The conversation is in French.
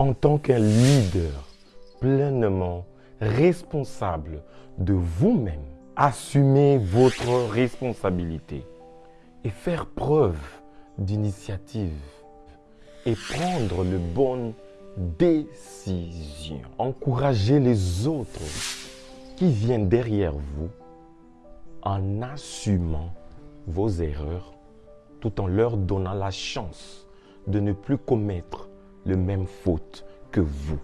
En tant qu'un leader pleinement responsable de vous-même, assumez votre responsabilité et faire preuve d'initiative et prendre de bonnes décisions. Encouragez les autres qui viennent derrière vous en assumant vos erreurs tout en leur donnant la chance de ne plus commettre le même faute que vous.